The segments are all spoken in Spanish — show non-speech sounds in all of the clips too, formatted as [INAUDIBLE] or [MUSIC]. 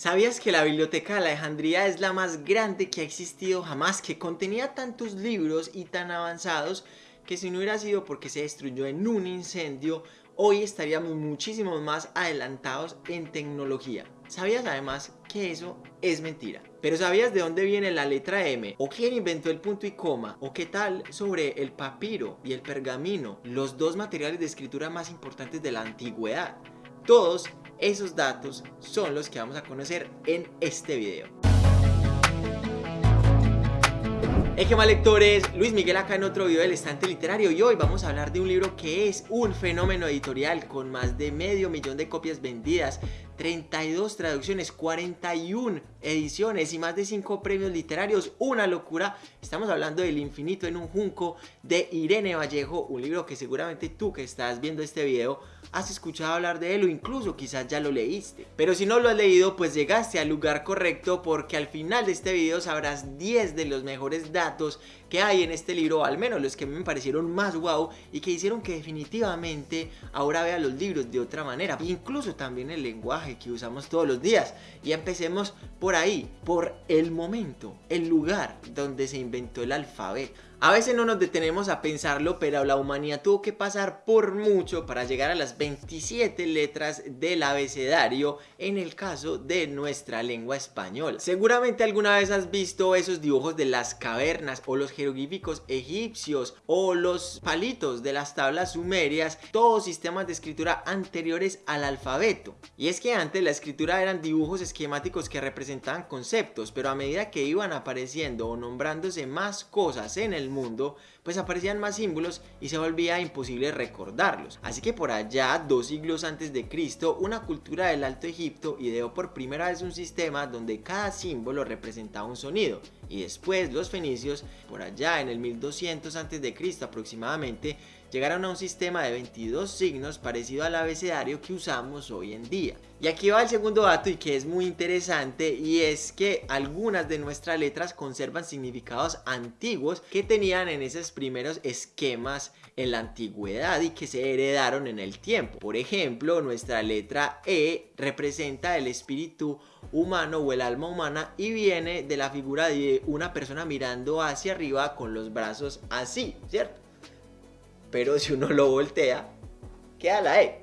¿Sabías que la Biblioteca de Alejandría es la más grande que ha existido jamás? Que contenía tantos libros y tan avanzados que si no hubiera sido porque se destruyó en un incendio, hoy estaríamos muchísimo más adelantados en tecnología. ¿Sabías además que eso es mentira? Pero ¿sabías de dónde viene la letra M? ¿O quién inventó el punto y coma? ¿O qué tal sobre el papiro y el pergamino? Los dos materiales de escritura más importantes de la antigüedad. Todos esos datos son los que vamos a conocer en este video. Hey, ¿qué lectores? Luis Miguel acá en otro video del estante literario y hoy vamos a hablar de un libro que es un fenómeno editorial con más de medio millón de copias vendidas 32 traducciones, 41 ediciones y más de 5 premios literarios, una locura. Estamos hablando del infinito en un junco de Irene Vallejo, un libro que seguramente tú que estás viendo este video has escuchado hablar de él o incluso quizás ya lo leíste. Pero si no lo has leído, pues llegaste al lugar correcto porque al final de este video sabrás 10 de los mejores datos que hay en este libro, al menos los que me parecieron más wow y que hicieron que definitivamente ahora vea los libros de otra manera, incluso también el lenguaje que usamos todos los días. Y empecemos por ahí, por el momento, el lugar donde se inventó el alfabeto. A veces no nos detenemos a pensarlo, pero la humanidad tuvo que pasar por mucho para llegar a las 27 letras del abecedario en el caso de nuestra lengua española. Seguramente alguna vez has visto esos dibujos de las cavernas o los jeroglíficos egipcios o los palitos de las tablas sumerias, todos sistemas de escritura anteriores al alfabeto. Y es que antes la escritura eran dibujos esquemáticos que representaban conceptos, pero a medida que iban apareciendo o nombrándose más cosas en el mundo, pues aparecían más símbolos y se volvía imposible recordarlos. Así que por allá, dos siglos antes de Cristo, una cultura del Alto Egipto ideó por primera vez un sistema donde cada símbolo representaba un sonido. Y después los fenicios, por allá en el 1200 antes de Cristo aproximadamente, llegaron a un sistema de 22 signos parecido al abecedario que usamos hoy en día. Y aquí va el segundo dato y que es muy interesante y es que algunas de nuestras letras conservan significados antiguos que tenían en primeros esquemas en la antigüedad y que se heredaron en el tiempo. Por ejemplo, nuestra letra E representa el espíritu humano o el alma humana y viene de la figura de una persona mirando hacia arriba con los brazos así, ¿cierto? pero si uno lo voltea, queda la E.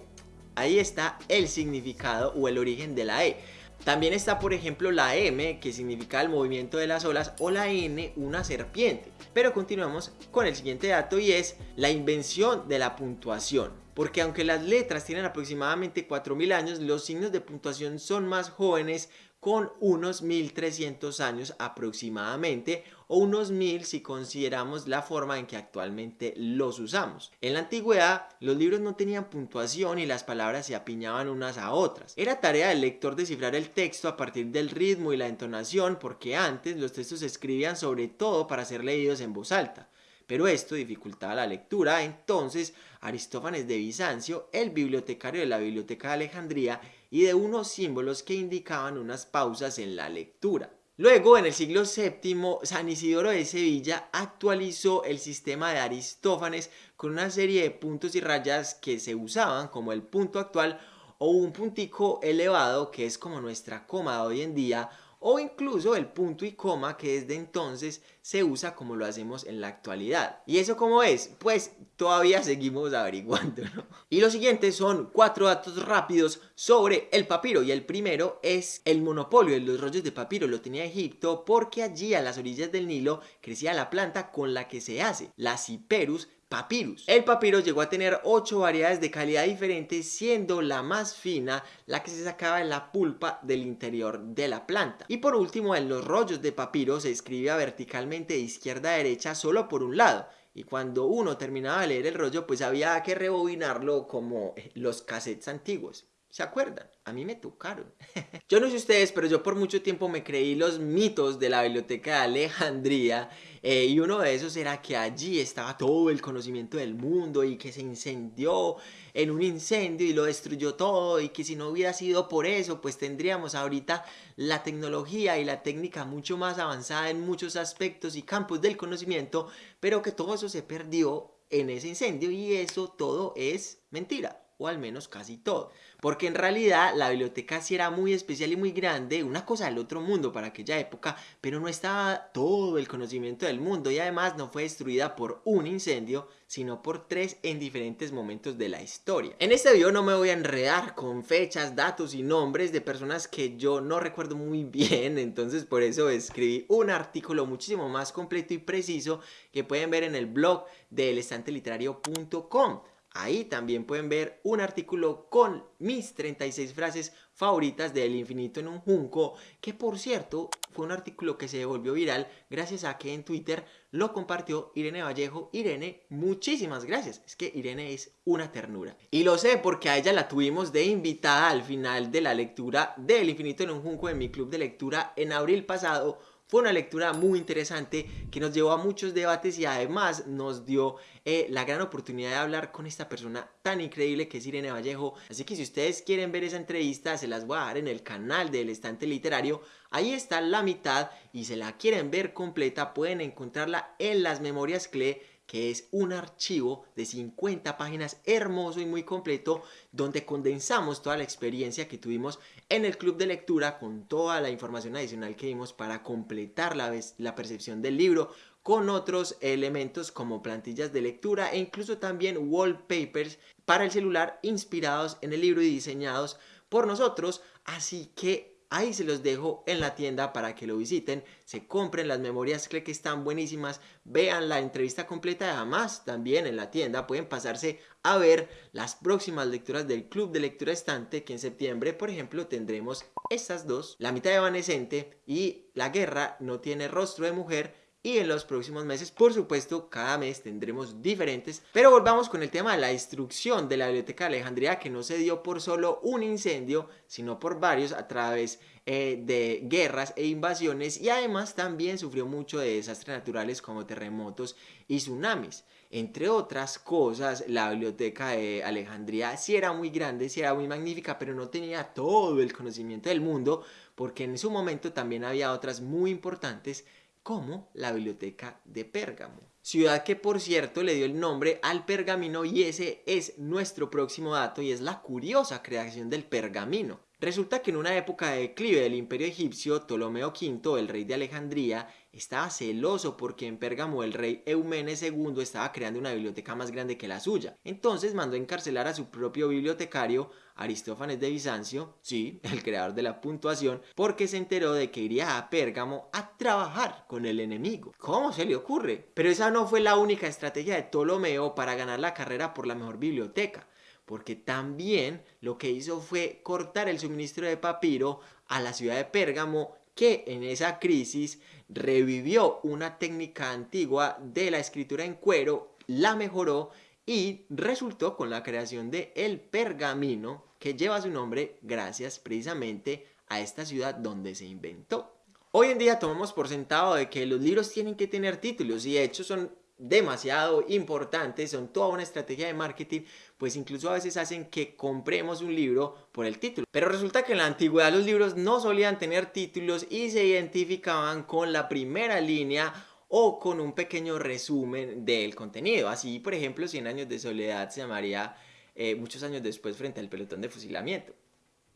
Ahí está el significado o el origen de la E. También está por ejemplo la M que significa el movimiento de las olas o la N una serpiente. Pero continuamos con el siguiente dato y es la invención de la puntuación. Porque aunque las letras tienen aproximadamente 4000 años, los signos de puntuación son más jóvenes con unos 1300 años aproximadamente o unos 1000 si consideramos la forma en que actualmente los usamos. En la antigüedad los libros no tenían puntuación y las palabras se apiñaban unas a otras. Era tarea del lector descifrar el texto a partir del ritmo y la entonación porque antes los textos se escribían sobre todo para ser leídos en voz alta pero esto dificultaba la lectura, entonces Aristófanes de Bizancio, el bibliotecario de la Biblioteca de Alejandría, y unos símbolos que indicaban unas pausas en la lectura. Luego, en el siglo VII, San Isidoro de Sevilla actualizó el sistema de Aristófanes con una serie de puntos y rayas que se usaban como el punto actual o un puntico elevado que es como nuestra coma hoy en día o incluso el punto y coma que desde entonces se usa como lo hacemos en la actualidad. ¿Y eso cómo es? Pues todavía seguimos averiguando, Y los siguientes son cuatro datos rápidos sobre el papiro y el primero es el monopolio de los rollos de papiro lo tenía Egipto porque allí a las orillas del Nilo crecía la planta con la que se hace, la Cyperus papyrus. El papiro llegó a tener 8 variedades de calidad diferentes, siendo la más fina la que se sacaba en la pulpa del interior de la planta. Y por último, en los rollos de papiro se escribía verticalmente de izquierda a derecha solo por un lado. Y cuando uno terminaba de leer el rollo, pues había que rebobinarlo como los cassettes antiguos. ¿Se acuerdan? A mí me tocaron. [LAUGHS] yo no sé ustedes, pero yo por mucho tiempo me creí los mitos de la biblioteca de Alejandría eh, y uno de esos era que allí estaba todo el conocimiento del mundo y que se incendió en un incendio y lo destruyó todo y que si no hubiera sido por eso pues tendríamos ahorita la tecnología y la técnica mucho más avanzada en muchos aspectos y campos del conocimiento pero que todo eso se perdió en ese incendio y eso todo es mentira. O al menos casi todo. Porque en realidad la biblioteca sí era muy especial y muy grande, una cosa del otro mundo para aquella época, pero no estaba todo el conocimiento del mundo y además no fue destruida por un incendio, sino por tres en diferentes momentos de la historia. En este video no me voy a enredar con fechas, datos y nombres de personas que yo no recuerdo muy [LAUGHS] bien, entonces por eso escribí un artículo muchísimo más completo y preciso que pueden ver en el blog de elestanteliterario.com. Ahí también pueden ver un artículo con mis 36 frases favoritas del infinito en un junco, que por cierto fue un artículo que se volvió viral gracias a que en Twitter lo compartió Irene Vallejo. Irene, muchísimas gracias. Es que Irene es una ternura. Y lo sé porque a ella la tuvimos de invitada al final de la lectura del infinito en un junco en mi club de lectura en abril pasado fue una lectura muy interesante que nos llevó a muchos debates y además nos dio eh, la gran oportunidad de hablar con esta persona tan increíble que es Irene Vallejo. Así que si ustedes quieren ver esa entrevista, se las voy a dar en el canal del Estante Literario. Ahí está la mitad y si la quieren ver completa pueden encontrarla en las memorias CLE que es un archivo de 50 páginas hermoso y muy completo donde condensamos toda la experiencia que tuvimos en el club de lectura con toda la información adicional que dimos para completar la, la percepción del libro con otros elementos como plantillas de lectura e incluso también wallpapers para el celular inspirados en el libro y diseñados por nosotros. Así que Ahí se los dejo en la tienda para que lo visiten, se compren las memorias que están buenísimas, vean la entrevista completa y además también en la tienda pueden pasarse a ver las próximas lecturas del Club de Lectura Estante que en septiembre por ejemplo tendremos estas dos, La mitad evanescente y La guerra no tiene rostro de mujer y en los próximos meses, por supuesto, cada mes tendremos diferentes. Pero volvamos con el tema de la destrucción de la Biblioteca de Alejandría, que no se dio por solo un incendio, sino por varios a través eh, de guerras e invasiones y además también sufrió mucho de desastres naturales como terremotos y tsunamis. Entre otras cosas, la biblioteca de Alejandría sí era muy grande, sí era muy magnífica, pero no tenía todo el conocimiento del mundo, porque en su momento también había otras muy importantes como la biblioteca de Pérgamo. Ciudad que por cierto le dio el nombre al pergamino y ese es nuestro próximo dato y es la curiosa creación del pergamino. Resulta que en una época de declive del imperio egipcio, Ptolomeo V, el rey de Alejandría, estaba celoso porque en Pérgamo el rey Eumenes II estaba creando una biblioteca más grande que la suya. Entonces mandó encarcelar a su propio bibliotecario, Aristófanes de Bizancio, sí, [LAUGHS] el creador de la puntuación, porque se enteró de que iría a Pérgamo a trabajar con el enemigo. ¿Cómo se le ocurre? Pero esa no fue la única estrategia de Ptolomeo para ganar la carrera por la mejor biblioteca porque también lo que hizo fue cortar el suministro de papiro a la ciudad de Pérgamo que en esa crisis revivió una técnica antigua de la escritura en cuero, la mejoró y resultó con la creación de el pergamino que lleva su nombre gracias precisamente a esta ciudad donde se inventó. Hoy en día tomamos por sentado de que los libros tienen que tener títulos y de hecho son demasiado importantes, son toda una estrategia de marketing, pues incluso a veces hacen que compremos un libro por el título. Pero resulta que en la antigüedad los libros no solían tener títulos y se identificaban con la primera línea o con un pequeño resumen del contenido. Así, por ejemplo, 100 años de soledad se llamaría eh, muchos años después frente al pelotón de fusilamiento.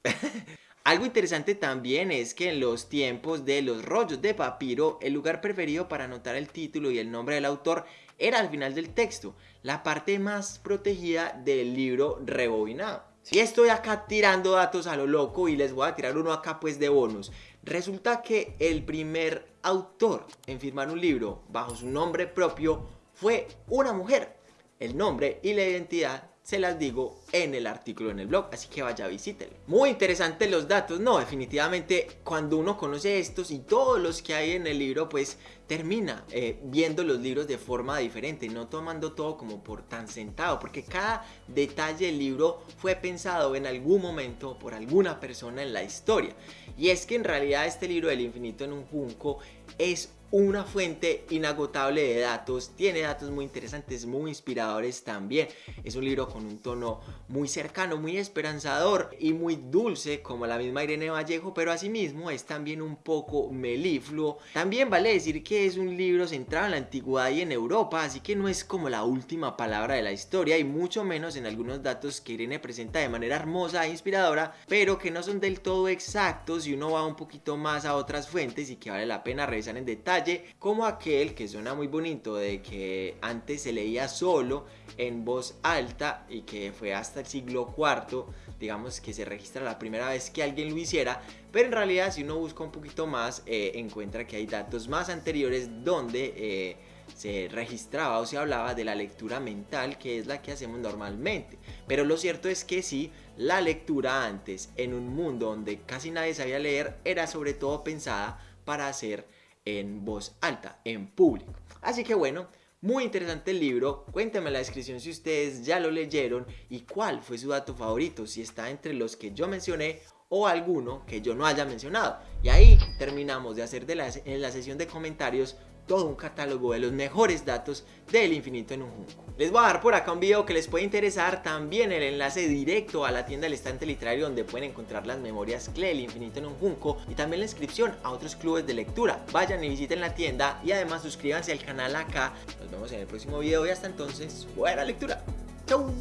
[LAUGHS] Algo interesante también es que en los tiempos de los rollos de papiro, el lugar preferido para anotar el título y el nombre del autor era al final del texto, la parte más protegida del libro rebobinado. Si estoy acá tirando datos a lo loco y les voy a tirar uno acá pues de bonus. Resulta que el primer autor en firmar un libro bajo su nombre propio fue una mujer. El nombre y la identidad se las digo en el artículo en el blog, así que vaya visítelo. Muy interesantes los datos, no, definitivamente cuando uno conoce estos y todos los que hay en el libro, pues termina eh, viendo los libros de forma diferente, no tomando todo como por tan sentado, porque cada detalle del libro fue pensado en algún momento por alguna persona en la historia. Y es que en realidad este libro del infinito en un junco es una fuente inagotable de datos, tiene datos muy interesantes, muy inspiradores también. Es un libro con un tono muy cercano, muy esperanzador y muy dulce como la misma Irene Vallejo, pero asimismo es también un poco melifluo. También vale decir que es un libro centrado en la antigüedad y en Europa, así que no es como la última palabra de la historia y mucho menos en algunos datos que Irene presenta de manera hermosa e inspiradora, pero que no son del todo exactos y uno va un poquito más a otras fuentes y que vale la pena revisar en detalle como aquel que suena muy bonito de que antes se leía solo en voz alta y que fue hasta el siglo IV, digamos que se registra la primera vez que alguien lo hiciera, pero en realidad si uno busca un poquito más eh, encuentra que hay datos más anteriores donde... Eh, se registraba o se hablaba de la lectura mental que es la que hacemos normalmente. Pero lo cierto es que sí, la lectura antes en un mundo donde casi nadie sabía leer era sobre todo pensada para hacer en voz alta, en público. Así que bueno, muy interesante el libro, cuéntenme en la descripción si ustedes ya lo leyeron y cuál fue su dato favorito, si está entre los que yo mencioné o alguno que yo no haya mencionado. Y ahí terminamos de hacer de la, en la sesión de comentarios todo un catálogo de los mejores datos del infinito en un junco. Les voy a dar por acá un video que les puede interesar, también el enlace directo a la tienda del estante literario donde pueden encontrar las memorias CLE, el infinito en un junco y también la inscripción a otros clubes de lectura. Vayan y visiten la tienda y además suscríbanse al canal acá. Nos vemos en el próximo video y hasta entonces, buena lectura. Chau.